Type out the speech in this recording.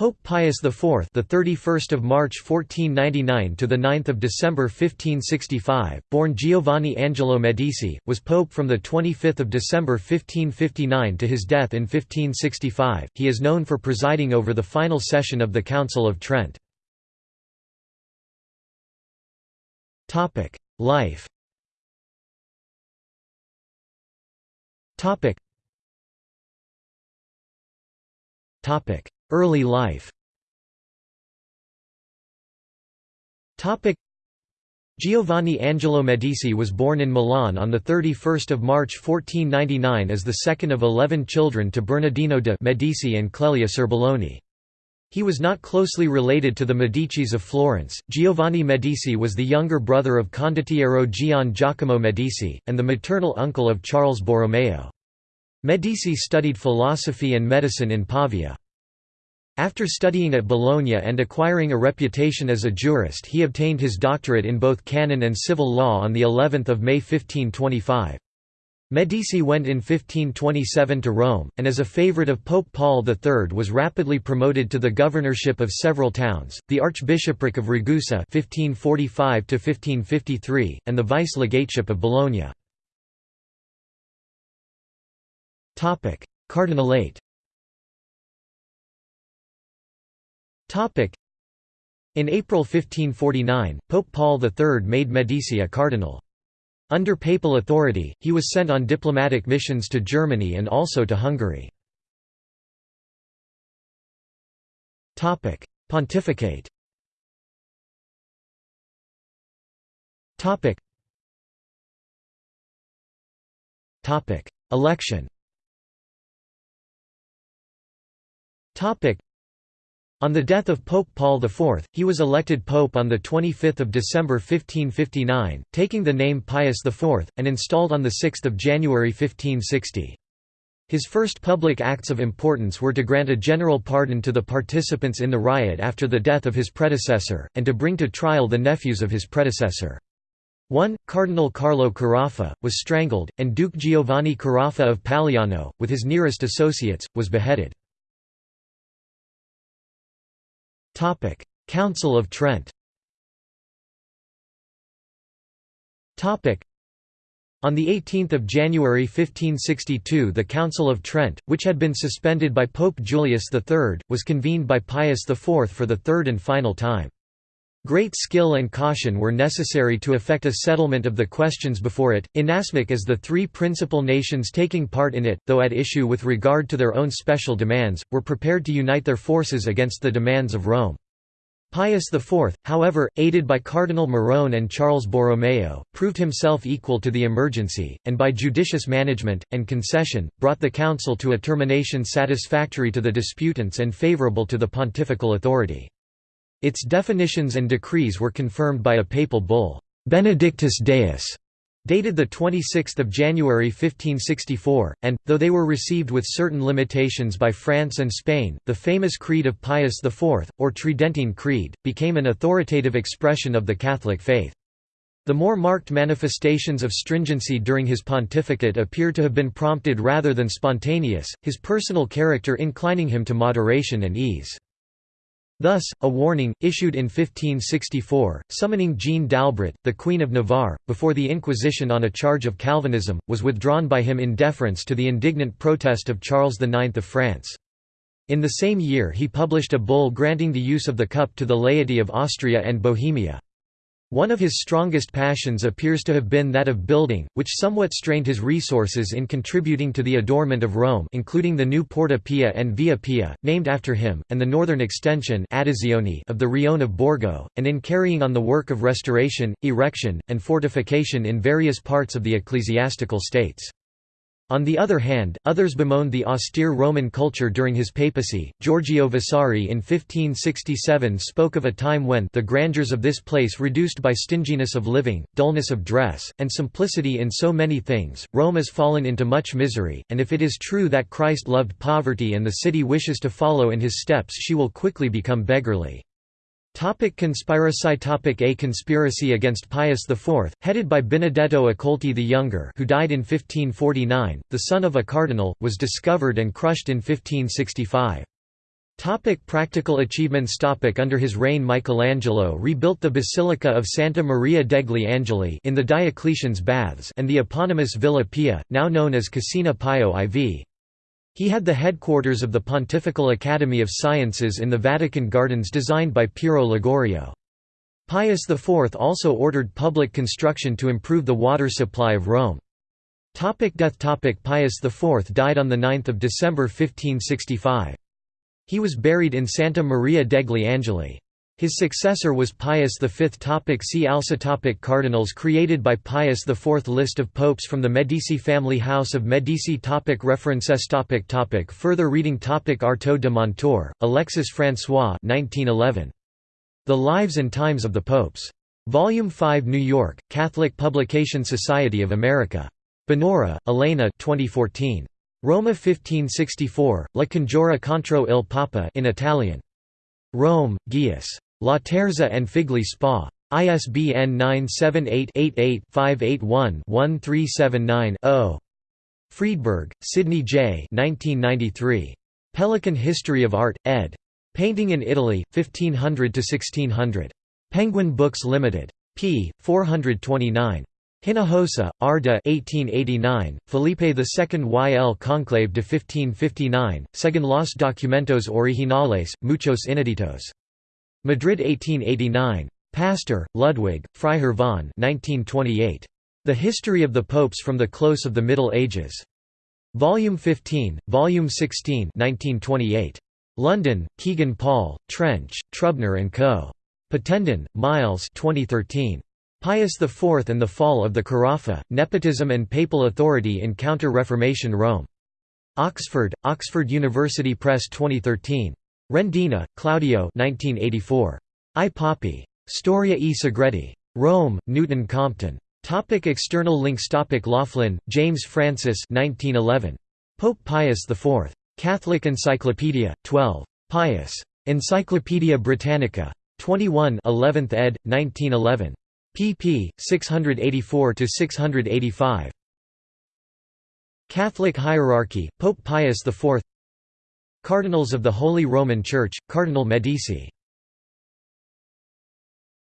Pope Pius IV, the 31st of March 1499 to the 9th of December 1565, born Giovanni Angelo Medici, was pope from the 25th of December 1559 to his death in 1565. He is known for presiding over the final session of the Council of Trent. Topic: Life. Topic. Early life Giovanni Angelo Medici was born in Milan on 31 March 1499 as the second of eleven children to Bernardino de' Medici and Clelia Serbelloni. He was not closely related to the Medicis of Florence. Giovanni Medici was the younger brother of Condottiero Gian Giacomo Medici, and the maternal uncle of Charles Borromeo. Medici studied philosophy and medicine in Pavia. After studying at Bologna and acquiring a reputation as a jurist he obtained his doctorate in both canon and civil law on the 11th of May 1525. Medici went in 1527 to Rome, and as a favorite of Pope Paul III was rapidly promoted to the governorship of several towns, the Archbishopric of Ragusa 1545 and the vice-legateship of Bologna. Cardinalate In April 1549, Pope Paul III made Medici a cardinal. Under papal authority, he was sent on diplomatic missions to Germany and also to Hungary. Pontificate. Election on the death of Pope Paul IV, he was elected pope on 25 December 1559, taking the name Pius IV, and installed on 6 January 1560. His first public acts of importance were to grant a general pardon to the participants in the riot after the death of his predecessor, and to bring to trial the nephews of his predecessor. One, Cardinal Carlo Carafa, was strangled, and Duke Giovanni Carafa of Paliano, with his nearest associates, was beheaded. Council of Trent on 18 January 1562 the Council of Trent, which had been suspended by Pope Julius III, was convened by Pius IV for the third and final time. Great skill and caution were necessary to effect a settlement of the questions before it, inasmuch as the three principal nations taking part in it, though at issue with regard to their own special demands, were prepared to unite their forces against the demands of Rome. Pius IV, however, aided by Cardinal Morone and Charles Borromeo, proved himself equal to the emergency, and by judicious management, and concession, brought the council to a termination satisfactory to the disputants and favourable to the pontifical authority. Its definitions and decrees were confirmed by a papal bull, Benedictus Deus, dated 26 January 1564, and, though they were received with certain limitations by France and Spain, the famous Creed of Pius IV, or Tridentine Creed, became an authoritative expression of the Catholic faith. The more marked manifestations of stringency during his pontificate appear to have been prompted rather than spontaneous, his personal character inclining him to moderation and ease. Thus, a warning, issued in 1564, summoning Jeanne d'Albret, the Queen of Navarre, before the Inquisition on a charge of Calvinism, was withdrawn by him in deference to the indignant protest of Charles IX of France. In the same year he published a bull granting the use of the cup to the laity of Austria and Bohemia. One of his strongest passions appears to have been that of building, which somewhat strained his resources in contributing to the adornment of Rome including the new Porta Pia and Via Pia, named after him, and the northern extension of the Rione of Borgo, and in carrying on the work of restoration, erection, and fortification in various parts of the ecclesiastical states. On the other hand, others bemoaned the austere Roman culture during his papacy. Giorgio Vasari in 1567 spoke of a time when the grandeurs of this place reduced by stinginess of living, dullness of dress, and simplicity in so many things, Rome is fallen into much misery, and if it is true that Christ loved poverty and the city wishes to follow in his steps she will quickly become beggarly. Topic conspiracy Topic A conspiracy against Pius IV, headed by Benedetto Accolti the Younger who died in 1549, the son of a cardinal, was discovered and crushed in 1565. Topic practical achievements Topic Under his reign Michelangelo rebuilt the Basilica of Santa Maria degli Angeli in the Diocletian's Baths and the eponymous Villa Pia, now known as Cascina Pio IV. He had the headquarters of the Pontifical Academy of Sciences in the Vatican Gardens designed by Pirro Ligorio. Pius IV also ordered public construction to improve the water supply of Rome. Topic death Topic Pius IV died on 9 December 1565. He was buried in Santa Maria degli Angeli. His successor was Pius V. Topic see also topic Cardinals created by Pius IV List of popes from the Medici family House of Medici topic References topic topic Further reading topic Artaud de Montor, Alexis François 1911. The Lives and Times of the Popes. Volume 5 New York, Catholic Publication Society of America. Bonora, Elena 2014. Roma 1564, La Congiura contro il Papa in Italian. Rome, Gaius. Laterza and Figli Spa. ISBN 978-88-581-1379-0. Freedberg, Sidney J. 1993. Pelican History of Art, ed. Painting in Italy, 1500–1600. Penguin Books Limited. p. 429. Hinojosa, Arda 1889, Felipe II y el Conclave de 1559, según los documentos originales, muchos ineditos. Madrid 1889. Pastor, Ludwig, Freiherr von 1928. The History of the Popes from the Close of the Middle Ages. Volume 15, Volume 16 1928. London, Kegan Paul, Trench, Trubner & Co. Pattenden, Miles 2013. Pius IV and the Fall of the Carafa, Nepotism and Papal Authority in Counter-Reformation Rome. Oxford, Oxford University Press 2013. Rendina, Claudio 1984. I Papi. Storia e Segreti. Rome, Newton Compton. Topic external links Topic Loughlin, James Francis 1911. Pope Pius IV. Catholic Encyclopedia, 12. Pius. Encyclopaedia Britannica. 21 11th ed., 1911 pp. 684–685. Catholic hierarchy, Pope Pius IV Cardinals of the Holy Roman Church, Cardinal Medici